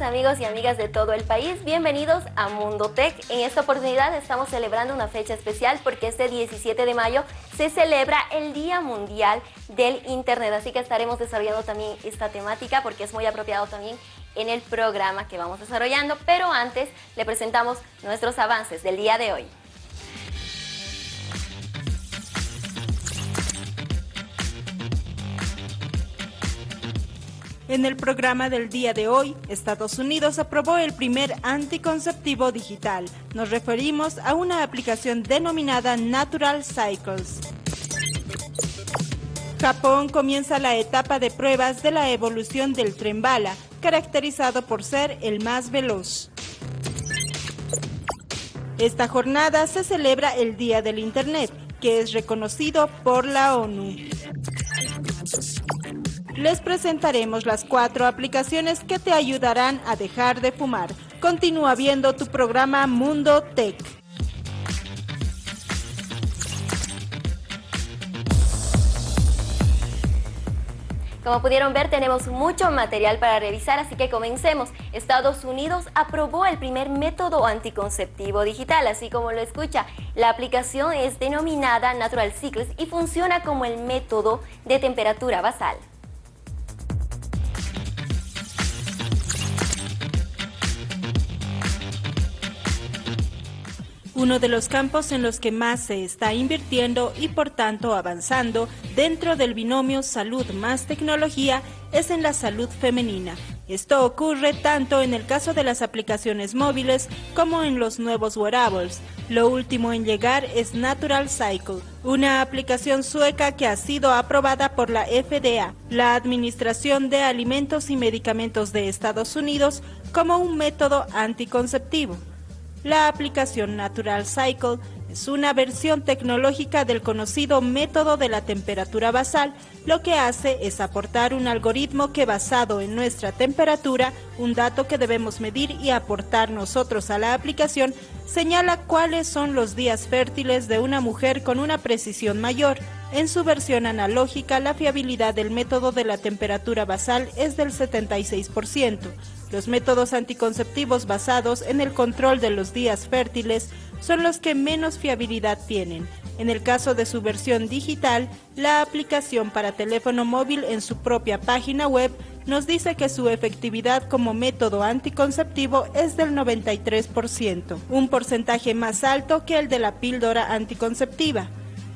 Amigos y amigas de todo el país, bienvenidos a Mundo Tech. En esta oportunidad estamos celebrando una fecha especial porque este 17 de mayo se celebra el Día Mundial del Internet, así que estaremos desarrollando también esta temática porque es muy apropiado también en el programa que vamos desarrollando, pero antes le presentamos nuestros avances del día de hoy. En el programa del día de hoy, Estados Unidos aprobó el primer anticonceptivo digital. Nos referimos a una aplicación denominada Natural Cycles. Japón comienza la etapa de pruebas de la evolución del tren bala, caracterizado por ser el más veloz. Esta jornada se celebra el Día del Internet, que es reconocido por la ONU les presentaremos las cuatro aplicaciones que te ayudarán a dejar de fumar. Continúa viendo tu programa Mundo Tech. Como pudieron ver, tenemos mucho material para revisar, así que comencemos. Estados Unidos aprobó el primer método anticonceptivo digital, así como lo escucha. La aplicación es denominada Natural Cycles y funciona como el método de temperatura basal. Uno de los campos en los que más se está invirtiendo y por tanto avanzando dentro del binomio salud más tecnología es en la salud femenina. Esto ocurre tanto en el caso de las aplicaciones móviles como en los nuevos wearables. Lo último en llegar es Natural Cycle, una aplicación sueca que ha sido aprobada por la FDA, la Administración de Alimentos y Medicamentos de Estados Unidos, como un método anticonceptivo. La aplicación Natural Cycle es una versión tecnológica del conocido método de la temperatura basal. Lo que hace es aportar un algoritmo que basado en nuestra temperatura, un dato que debemos medir y aportar nosotros a la aplicación, señala cuáles son los días fértiles de una mujer con una precisión mayor. En su versión analógica, la fiabilidad del método de la temperatura basal es del 76%. Los métodos anticonceptivos basados en el control de los días fértiles son los que menos fiabilidad tienen. En el caso de su versión digital, la aplicación para teléfono móvil en su propia página web nos dice que su efectividad como método anticonceptivo es del 93%, un porcentaje más alto que el de la píldora anticonceptiva.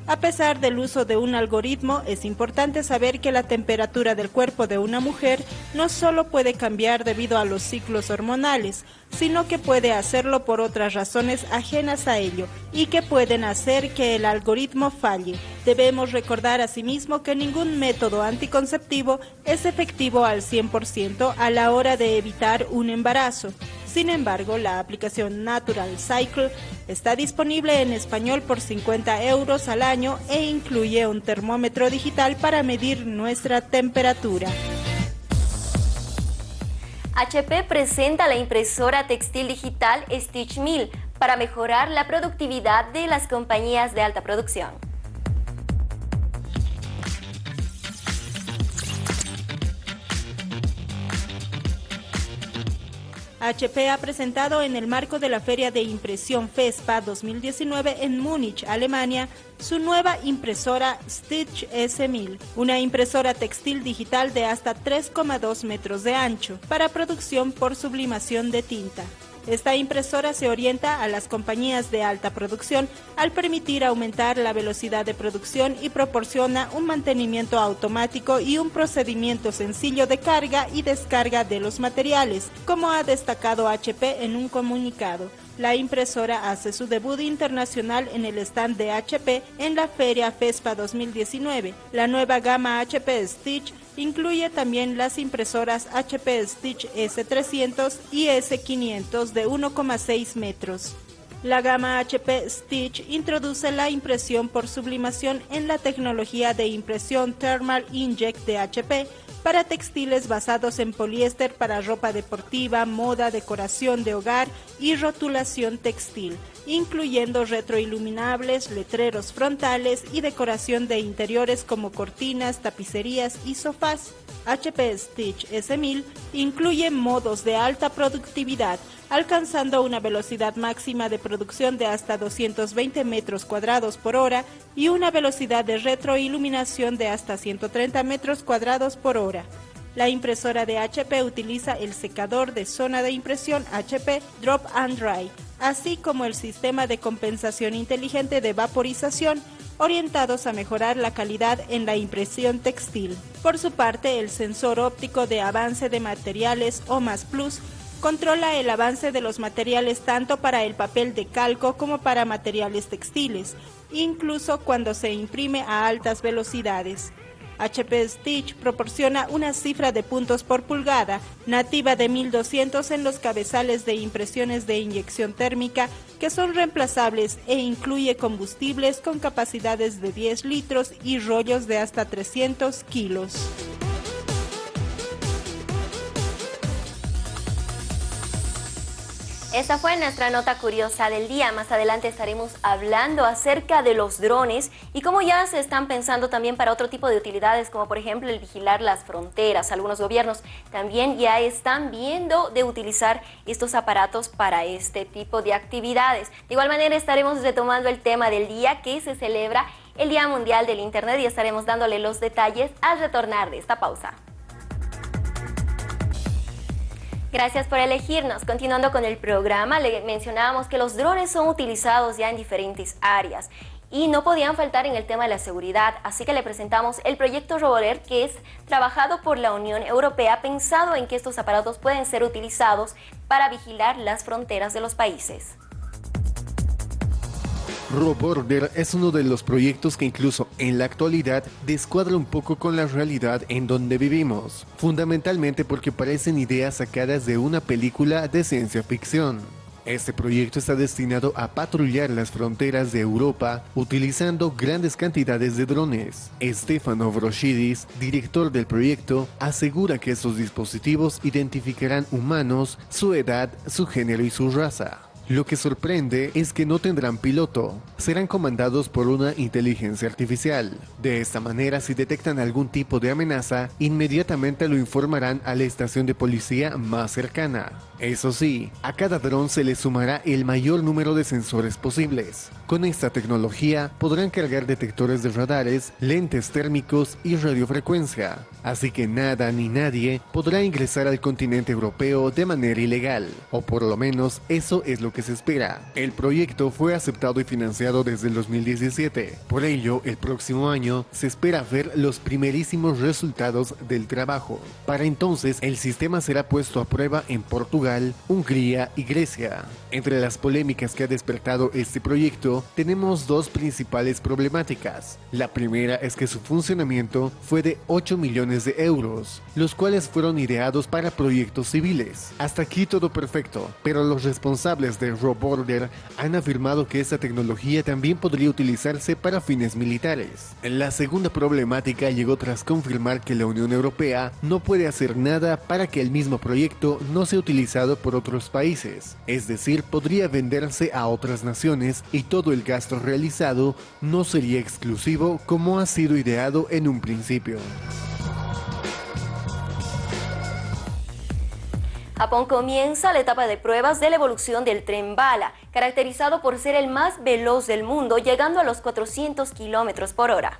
A pesar del uso de un algoritmo, es importante saber que la temperatura del cuerpo de una mujer no solo puede cambiar debido a los ciclos hormonales, sino que puede hacerlo por otras razones ajenas a ello y que pueden hacer que el algoritmo falle. Debemos recordar asimismo que ningún método anticonceptivo es efectivo al 100% a la hora de evitar un embarazo. Sin embargo, la aplicación Natural Cycle está disponible en español por 50 euros al año e incluye un termómetro digital para medir nuestra temperatura. HP presenta la impresora textil digital Stitch Mill para mejorar la productividad de las compañías de alta producción. HP ha presentado en el marco de la Feria de Impresión FESPA 2019 en Múnich, Alemania, su nueva impresora Stitch S1000, una impresora textil digital de hasta 3,2 metros de ancho para producción por sublimación de tinta. Esta impresora se orienta a las compañías de alta producción al permitir aumentar la velocidad de producción y proporciona un mantenimiento automático y un procedimiento sencillo de carga y descarga de los materiales, como ha destacado HP en un comunicado. La impresora hace su debut internacional en el stand de HP en la Feria FESPA 2019. La nueva gama HP Stitch Incluye también las impresoras HP Stitch S300 y S500 de 1,6 metros. La gama HP Stitch introduce la impresión por sublimación en la tecnología de impresión Thermal Inject de HP para textiles basados en poliéster para ropa deportiva, moda, decoración de hogar y rotulación textil incluyendo retroiluminables, letreros frontales y decoración de interiores como cortinas, tapicerías y sofás. HP Stitch S1000 incluye modos de alta productividad, alcanzando una velocidad máxima de producción de hasta 220 metros cuadrados por hora y una velocidad de retroiluminación de hasta 130 metros cuadrados por hora. La impresora de HP utiliza el secador de zona de impresión HP Drop and Dry, así como el sistema de compensación inteligente de vaporización, orientados a mejorar la calidad en la impresión textil. Por su parte, el sensor óptico de avance de materiales OMAS Plus controla el avance de los materiales tanto para el papel de calco como para materiales textiles, incluso cuando se imprime a altas velocidades. HP Stitch proporciona una cifra de puntos por pulgada nativa de 1200 en los cabezales de impresiones de inyección térmica que son reemplazables e incluye combustibles con capacidades de 10 litros y rollos de hasta 300 kilos. Esa fue nuestra nota curiosa del día. Más adelante estaremos hablando acerca de los drones y cómo ya se están pensando también para otro tipo de utilidades, como por ejemplo el vigilar las fronteras. Algunos gobiernos también ya están viendo de utilizar estos aparatos para este tipo de actividades. De igual manera estaremos retomando el tema del día que se celebra el Día Mundial del Internet y estaremos dándole los detalles al retornar de esta pausa. Gracias por elegirnos. Continuando con el programa, le mencionábamos que los drones son utilizados ya en diferentes áreas y no podían faltar en el tema de la seguridad, así que le presentamos el proyecto Roboler que es trabajado por la Unión Europea pensado en que estos aparatos pueden ser utilizados para vigilar las fronteras de los países. RoBorder es uno de los proyectos que incluso en la actualidad descuadra un poco con la realidad en donde vivimos, fundamentalmente porque parecen ideas sacadas de una película de ciencia ficción. Este proyecto está destinado a patrullar las fronteras de Europa utilizando grandes cantidades de drones. Stefano Vroshidis, director del proyecto, asegura que estos dispositivos identificarán humanos, su edad, su género y su raza. Lo que sorprende es que no tendrán piloto, serán comandados por una inteligencia artificial. De esta manera, si detectan algún tipo de amenaza, inmediatamente lo informarán a la estación de policía más cercana. Eso sí, a cada dron se le sumará el mayor número de sensores posibles. Con esta tecnología podrán cargar detectores de radares, lentes térmicos y radiofrecuencia, así que nada ni nadie podrá ingresar al continente europeo de manera ilegal, o por lo menos eso es lo que se espera. El proyecto fue aceptado y financiado desde el 2017. Por ello, el próximo año se espera ver los primerísimos resultados del trabajo. Para entonces, el sistema será puesto a prueba en Portugal, Hungría y Grecia. Entre las polémicas que ha despertado este proyecto, tenemos dos principales problemáticas. La primera es que su funcionamiento fue de 8 millones de euros, los cuales fueron ideados para proyectos civiles. Hasta aquí todo perfecto, pero los responsables de RoBorder han afirmado que esta tecnología también podría utilizarse para fines militares. La segunda problemática llegó tras confirmar que la Unión Europea no puede hacer nada para que el mismo proyecto no sea utilizado por otros países, es decir, podría venderse a otras naciones y todo el gasto realizado no sería exclusivo como ha sido ideado en un principio. Japón comienza la etapa de pruebas de la evolución del tren bala, caracterizado por ser el más veloz del mundo, llegando a los 400 kilómetros por hora.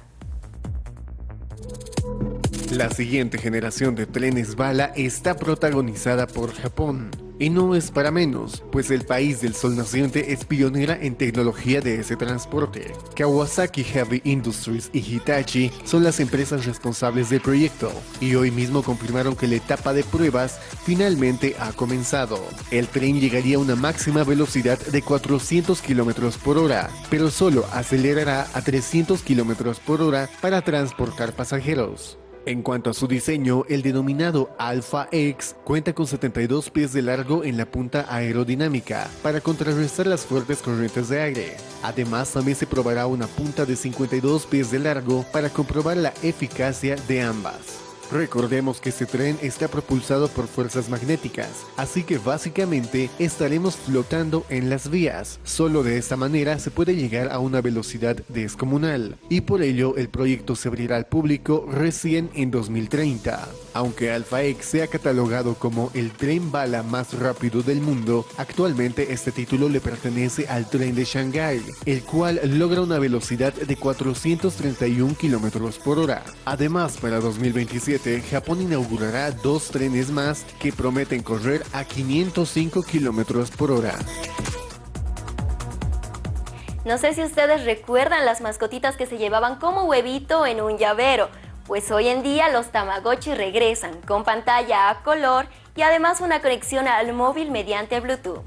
La siguiente generación de trenes bala está protagonizada por Japón. Y no es para menos, pues el país del sol naciente es pionera en tecnología de ese transporte. Kawasaki Heavy Industries y Hitachi son las empresas responsables del proyecto, y hoy mismo confirmaron que la etapa de pruebas finalmente ha comenzado. El tren llegaría a una máxima velocidad de 400 km por hora, pero solo acelerará a 300 km por hora para transportar pasajeros. En cuanto a su diseño, el denominado Alpha X cuenta con 72 pies de largo en la punta aerodinámica para contrarrestar las fuertes corrientes de aire. Además, también se probará una punta de 52 pies de largo para comprobar la eficacia de ambas. Recordemos que este tren está propulsado por fuerzas magnéticas, así que básicamente estaremos flotando en las vías. Solo de esta manera se puede llegar a una velocidad descomunal, y por ello el proyecto se abrirá al público recién en 2030. Aunque Alpha X sea catalogado como el tren bala más rápido del mundo, actualmente este título le pertenece al tren de Shanghái, el cual logra una velocidad de 431 km por hora. Además, para 2027, Japón inaugurará dos trenes más que prometen correr a 505 km por hora. No sé si ustedes recuerdan las mascotitas que se llevaban como huevito en un llavero. Pues hoy en día los Tamagotchi regresan con pantalla a color y además una conexión al móvil mediante Bluetooth.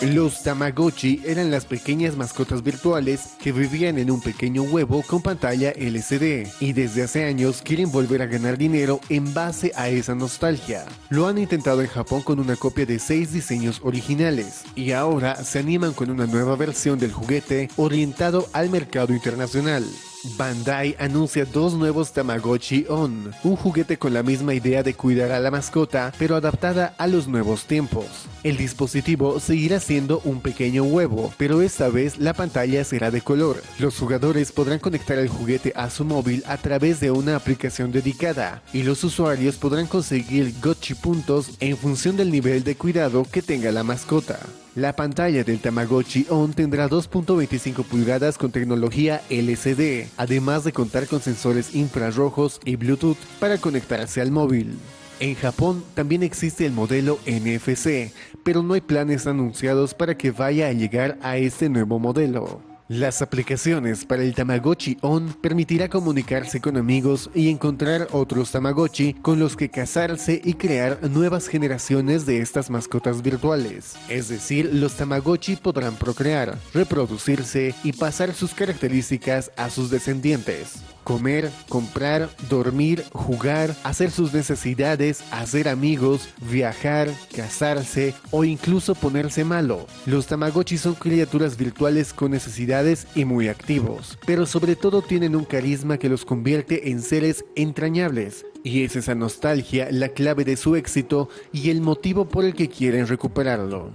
Los Tamagotchi eran las pequeñas mascotas virtuales que vivían en un pequeño huevo con pantalla LCD y desde hace años quieren volver a ganar dinero en base a esa nostalgia. Lo han intentado en Japón con una copia de seis diseños originales y ahora se animan con una nueva versión del juguete orientado al mercado internacional. Bandai anuncia dos nuevos Tamagotchi On, un juguete con la misma idea de cuidar a la mascota, pero adaptada a los nuevos tiempos. El dispositivo seguirá siendo un pequeño huevo, pero esta vez la pantalla será de color. Los jugadores podrán conectar el juguete a su móvil a través de una aplicación dedicada, y los usuarios podrán conseguir Gotchi puntos en función del nivel de cuidado que tenga la mascota. La pantalla del Tamagotchi ON tendrá 2.25 pulgadas con tecnología LCD, además de contar con sensores infrarrojos y Bluetooth para conectarse al móvil. En Japón también existe el modelo NFC, pero no hay planes anunciados para que vaya a llegar a este nuevo modelo. Las aplicaciones para el Tamagotchi On permitirá comunicarse con amigos y encontrar otros Tamagotchi con los que casarse y crear nuevas generaciones de estas mascotas virtuales. Es decir, los Tamagotchi podrán procrear, reproducirse y pasar sus características a sus descendientes comer, comprar, dormir, jugar, hacer sus necesidades, hacer amigos, viajar, casarse o incluso ponerse malo. Los Tamagotchi son criaturas virtuales con necesidades y muy activos, pero sobre todo tienen un carisma que los convierte en seres entrañables. Y es esa nostalgia la clave de su éxito y el motivo por el que quieren recuperarlo.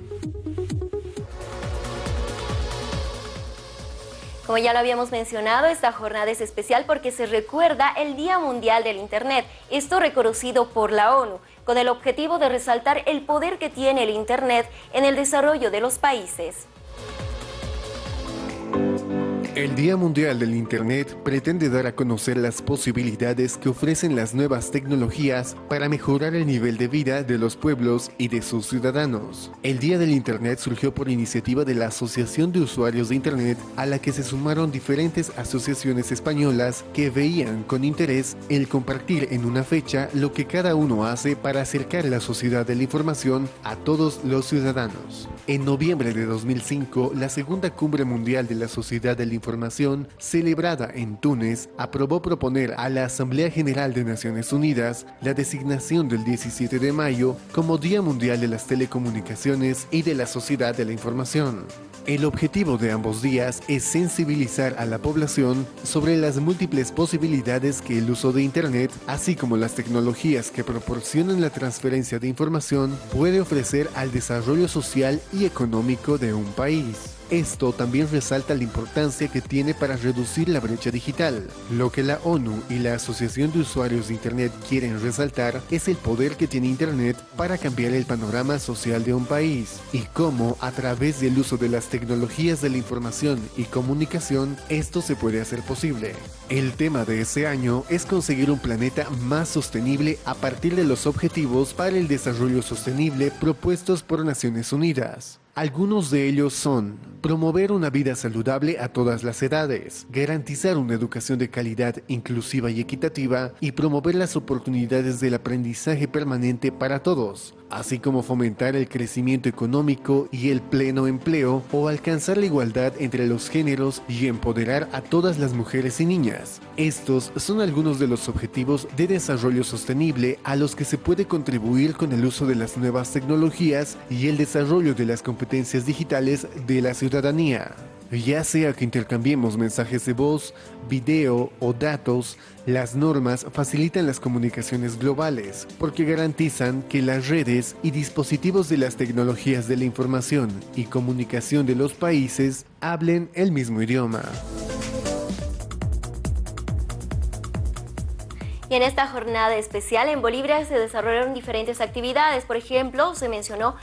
Como ya lo habíamos mencionado, esta jornada es especial porque se recuerda el Día Mundial del Internet, esto reconocido por la ONU, con el objetivo de resaltar el poder que tiene el Internet en el desarrollo de los países. El Día Mundial del Internet pretende dar a conocer las posibilidades que ofrecen las nuevas tecnologías para mejorar el nivel de vida de los pueblos y de sus ciudadanos. El Día del Internet surgió por iniciativa de la Asociación de Usuarios de Internet a la que se sumaron diferentes asociaciones españolas que veían con interés el compartir en una fecha lo que cada uno hace para acercar la sociedad de la información a todos los ciudadanos. En noviembre de 2005, la segunda cumbre mundial de la Sociedad de la Información, celebrada en Túnez, aprobó proponer a la Asamblea General de Naciones Unidas la designación del 17 de mayo como Día Mundial de las Telecomunicaciones y de la Sociedad de la Información. El objetivo de ambos días es sensibilizar a la población sobre las múltiples posibilidades que el uso de Internet, así como las tecnologías que proporcionan la transferencia de información, puede ofrecer al desarrollo social y económico de un país. Esto también resalta la importancia que tiene para reducir la brecha digital. Lo que la ONU y la Asociación de Usuarios de Internet quieren resaltar es el poder que tiene Internet para cambiar el panorama social de un país y cómo a través del uso de las tecnologías de la información y comunicación esto se puede hacer posible. El tema de ese año es conseguir un planeta más sostenible a partir de los objetivos para el desarrollo sostenible propuestos por Naciones Unidas. Algunos de ellos son promover una vida saludable a todas las edades, garantizar una educación de calidad inclusiva y equitativa y promover las oportunidades del aprendizaje permanente para todos, así como fomentar el crecimiento económico y el pleno empleo o alcanzar la igualdad entre los géneros y empoderar a todas las mujeres y niñas. Estos son algunos de los objetivos de desarrollo sostenible a los que se puede contribuir con el uso de las nuevas tecnologías y el desarrollo de las competencias digitales de la ciudadanía. Ya sea que intercambiemos mensajes de voz, video o datos, las normas facilitan las comunicaciones globales porque garantizan que las redes y dispositivos de las tecnologías de la información y comunicación de los países hablen el mismo idioma. Y en esta jornada especial en Bolivia se desarrollaron diferentes actividades. Por ejemplo, se mencionó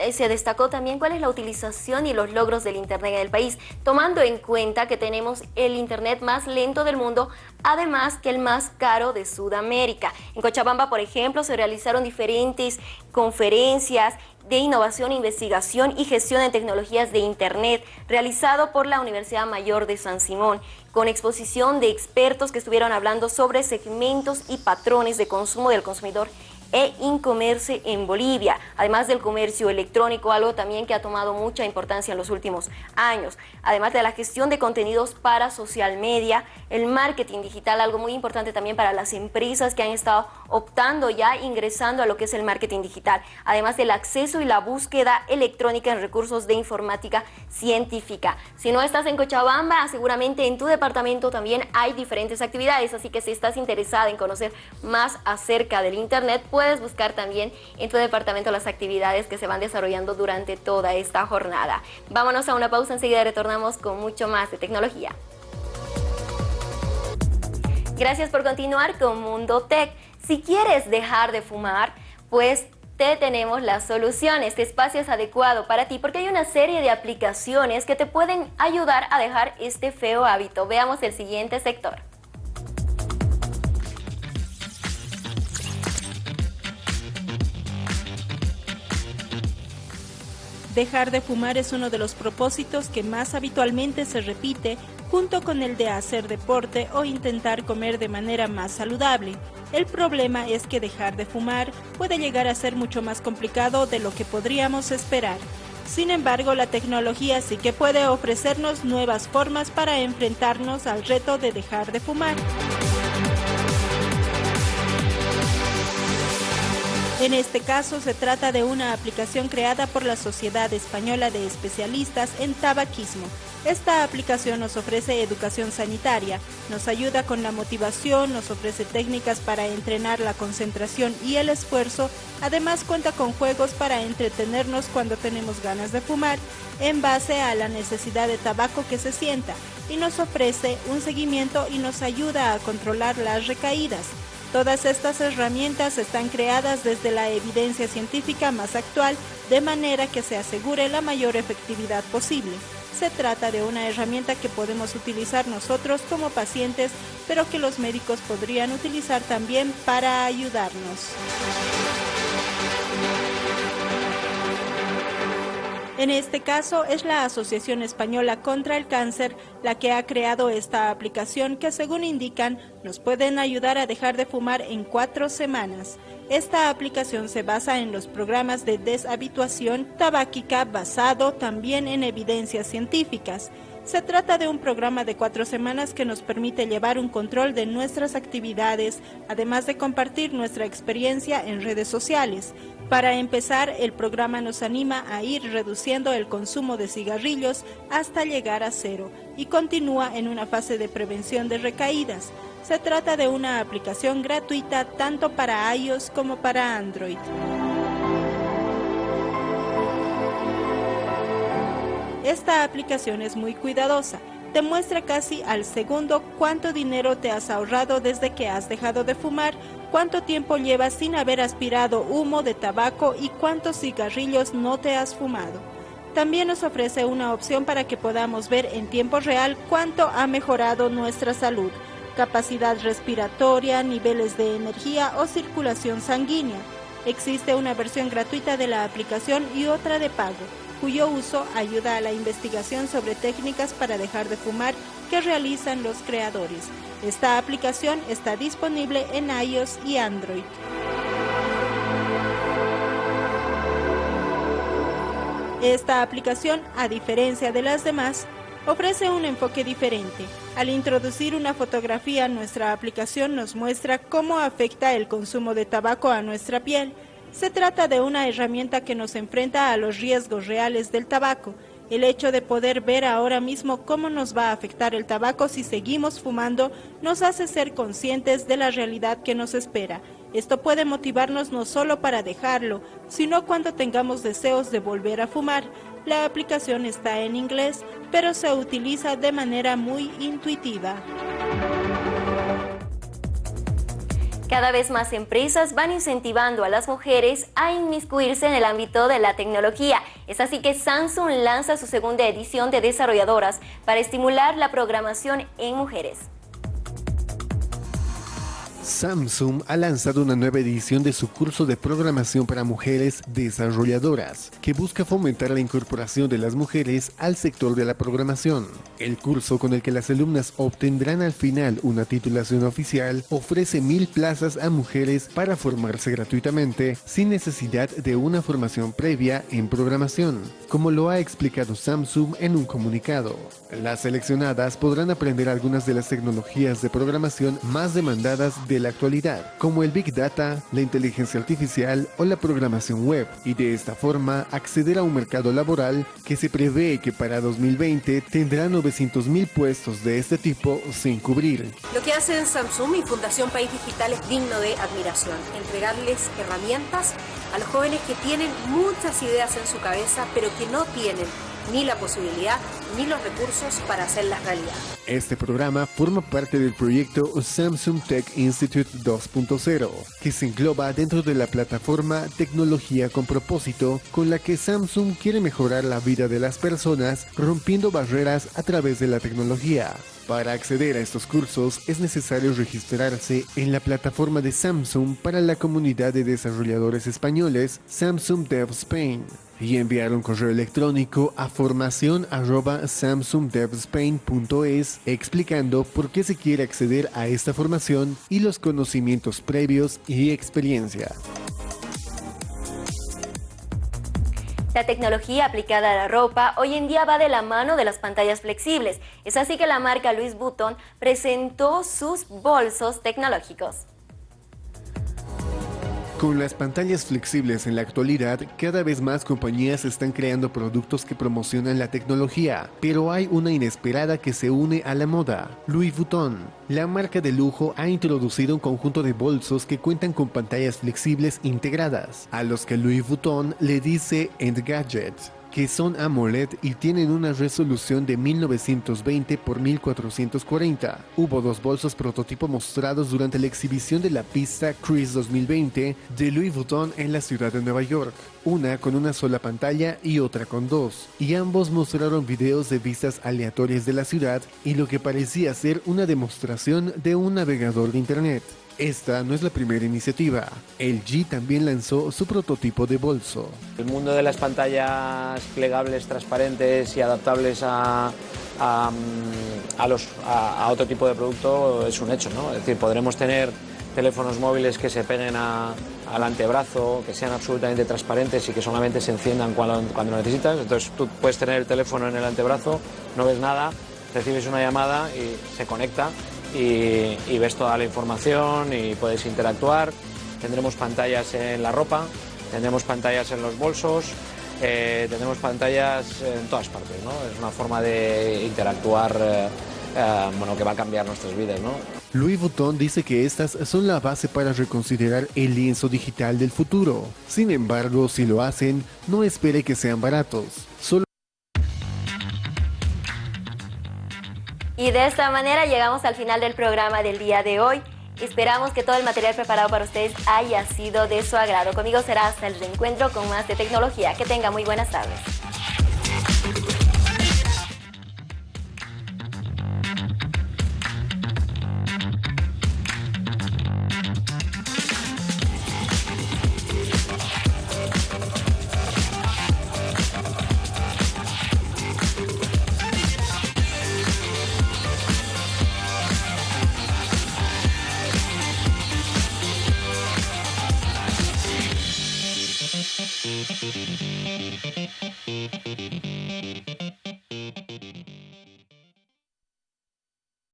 eh, se destacó también cuál es la utilización y los logros del Internet en el país, tomando en cuenta que tenemos el Internet más lento del mundo, además que el más caro de Sudamérica. En Cochabamba, por ejemplo, se realizaron diferentes conferencias de innovación, investigación y gestión de tecnologías de Internet, realizado por la Universidad Mayor de San Simón, con exposición de expertos que estuvieron hablando sobre segmentos y patrones de consumo del consumidor e Incomerce en Bolivia, además del comercio electrónico, algo también que ha tomado mucha importancia en los últimos años, además de la gestión de contenidos para social media, el marketing digital, algo muy importante también para las empresas que han estado optando ya ingresando a lo que es el marketing digital, además del acceso y la búsqueda electrónica en recursos de informática científica. Si no estás en Cochabamba, seguramente en tu departamento también hay diferentes actividades, así que si estás interesada en conocer más acerca del Internet, puedes buscar también en tu departamento las actividades que se van desarrollando durante toda esta jornada. Vámonos a una pausa, enseguida retornamos con mucho más de tecnología. Gracias por continuar con Mundo Tech. Si quieres dejar de fumar, pues te tenemos la solución. Este espacio es adecuado para ti porque hay una serie de aplicaciones que te pueden ayudar a dejar este feo hábito. Veamos el siguiente sector. Dejar de fumar es uno de los propósitos que más habitualmente se repite junto con el de hacer deporte o intentar comer de manera más saludable. El problema es que dejar de fumar puede llegar a ser mucho más complicado de lo que podríamos esperar. Sin embargo, la tecnología sí que puede ofrecernos nuevas formas para enfrentarnos al reto de dejar de fumar. En este caso se trata de una aplicación creada por la Sociedad Española de Especialistas en Tabaquismo. Esta aplicación nos ofrece educación sanitaria, nos ayuda con la motivación, nos ofrece técnicas para entrenar la concentración y el esfuerzo, además cuenta con juegos para entretenernos cuando tenemos ganas de fumar, en base a la necesidad de tabaco que se sienta, y nos ofrece un seguimiento y nos ayuda a controlar las recaídas. Todas estas herramientas están creadas desde la evidencia científica más actual, de manera que se asegure la mayor efectividad posible. Se trata de una herramienta que podemos utilizar nosotros como pacientes, pero que los médicos podrían utilizar también para ayudarnos. En este caso es la Asociación Española contra el Cáncer la que ha creado esta aplicación que según indican nos pueden ayudar a dejar de fumar en cuatro semanas. Esta aplicación se basa en los programas de deshabituación tabáquica basado también en evidencias científicas. Se trata de un programa de cuatro semanas que nos permite llevar un control de nuestras actividades, además de compartir nuestra experiencia en redes sociales. Para empezar, el programa nos anima a ir reduciendo el consumo de cigarrillos hasta llegar a cero y continúa en una fase de prevención de recaídas. Se trata de una aplicación gratuita tanto para iOS como para Android. Esta aplicación es muy cuidadosa te muestra casi al segundo cuánto dinero te has ahorrado desde que has dejado de fumar, cuánto tiempo llevas sin haber aspirado humo de tabaco y cuántos cigarrillos no te has fumado. También nos ofrece una opción para que podamos ver en tiempo real cuánto ha mejorado nuestra salud, capacidad respiratoria, niveles de energía o circulación sanguínea. Existe una versión gratuita de la aplicación y otra de pago cuyo uso ayuda a la investigación sobre técnicas para dejar de fumar que realizan los creadores. Esta aplicación está disponible en iOS y Android. Esta aplicación, a diferencia de las demás, ofrece un enfoque diferente. Al introducir una fotografía, nuestra aplicación nos muestra cómo afecta el consumo de tabaco a nuestra piel Se trata de una herramienta que nos enfrenta a los riesgos reales del tabaco. El hecho de poder ver ahora mismo cómo nos va a afectar el tabaco si seguimos fumando nos hace ser conscientes de la realidad que nos espera. Esto puede motivarnos no solo para dejarlo, sino cuando tengamos deseos de volver a fumar. La aplicación está en inglés, pero se utiliza de manera muy intuitiva. Cada vez más empresas van incentivando a las mujeres a inmiscuirse en el ámbito de la tecnología. Es así que Samsung lanza su segunda edición de desarrolladoras para estimular la programación en mujeres. Samsung ha lanzado una nueva edición de su curso de programación para mujeres desarrolladoras, que busca fomentar la incorporación de las mujeres al sector de la programación. El curso con el que las alumnas obtendrán al final una titulación oficial ofrece mil plazas a mujeres para formarse gratuitamente sin necesidad de una formación previa en programación, como lo ha explicado Samsung en un comunicado. Las seleccionadas podrán aprender algunas de las tecnologías de programación más demandadas de la actualidad, como el Big Data, la inteligencia artificial o la programación web, y de esta forma acceder a un mercado laboral que se prevé que para 2020 tendrá 900.000 puestos de este tipo sin cubrir. Lo que hacen Samsung y Fundación País Digital es digno de admiración, entregarles herramientas a los jóvenes que tienen muchas ideas en su cabeza, pero que no tienen ni la posibilidad ni los recursos para hacerlas realidad. Este programa forma parte del proyecto Samsung Tech Institute 2.0, que se engloba dentro de la plataforma Tecnología con propósito, con la que Samsung quiere mejorar la vida de las personas rompiendo barreras a través de la tecnología. Para acceder a estos cursos es necesario registrarse en la plataforma de Samsung para la comunidad de desarrolladores españoles Samsung Dev Spain y enviar un correo electrónico a formación samsungdevspain.es explicando por qué se quiere acceder a esta formación y los conocimientos previos y experiencia. La tecnología aplicada a la ropa hoy en día va de la mano de las pantallas flexibles. Es así que la marca Louis Vuitton presentó sus bolsos tecnológicos. Con las pantallas flexibles en la actualidad, cada vez más compañías están creando productos que promocionan la tecnología, pero hay una inesperada que se une a la moda, Louis Vuitton. La marca de lujo ha introducido un conjunto de bolsos que cuentan con pantallas flexibles integradas, a los que Louis Vuitton le dice Engadget que son AMOLED y tienen una resolución de 1920 x 1440. Hubo dos bolsos prototipo mostrados durante la exhibición de la pista Chris 2020 de Louis Vuitton en la ciudad de Nueva York, una con una sola pantalla y otra con dos, y ambos mostraron videos de vistas aleatorias de la ciudad y lo que parecía ser una demostración de un navegador de internet. Esta no es la primera iniciativa. LG también lanzó su prototipo de bolso. El mundo de las pantallas plegables, transparentes y adaptables a, los, a, otro tipo de producto es un hecho. ¿no? Es decir, podremos tener teléfonos móviles que se peguen al antebrazo, que sean absolutamente transparentes y que solamente se enciendan cuando, cuando lo necesitas. Entonces tú puedes tener el teléfono en el antebrazo, no ves nada, recibes una llamada y se conecta y, ves toda la información y puedes interactuar. Tendremos pantallas en la ropa, tendremos pantallas en los bolsos, eh, tendremos pantallas en todas partes. ¿no? Es una forma de interactuar eh, eh, bueno, que va a cambiar nuestras vidas. Louis Vuitton dice que estas son la base para reconsiderar el lienzo digital del futuro. Sin embargo, si lo hacen, no espere que sean baratos. Y de esta manera llegamos al final del programa del día de hoy. Esperamos que todo el material preparado para ustedes haya sido de su agrado. Conmigo será hasta el reencuentro con más de tecnología. Que tenga muy buenas tardes.